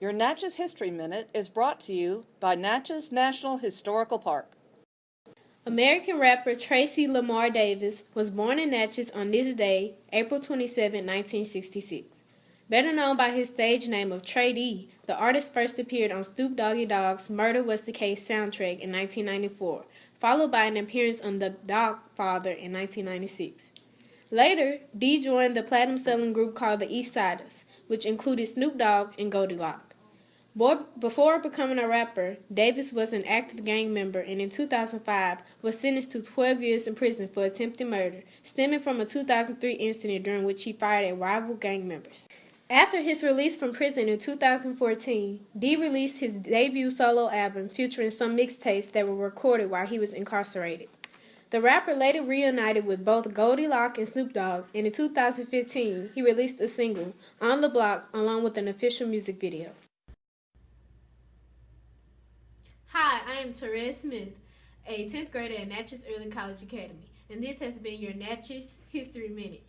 Your Natchez History Minute is brought to you by Natchez National Historical Park. American rapper Tracy Lamar Davis was born in Natchez on this day, April 27, 1966. Better known by his stage name of Tray Deee, the artist first appeared on Snoop Doggy Dogg's Murder Was the Case soundtrack in 1994, followed by an appearance on The Dogfather in 1996. Later, Deee joined the platinum selling group called the Eastsidaz, which included Snoop Dogg and Goldie Locks. Before becoming a rapper, Davis was an active gang member and in 2005 was sentenced to 12 years in prison for attempted murder, stemming from a 2003 incident during which he fired at rival gang members. After his release from prison in 2014, Deee released his debut solo album featuring some mixtapes that were recorded while he was incarcerated. The rapper later reunited with both Goldie Loc and Snoop Dogg, and in 2015 he released a single, On the Block, along with an official music video. Am Therese Smith, a 10th grader at Natchez Early College Academy, and this has been your Natchez History Minute.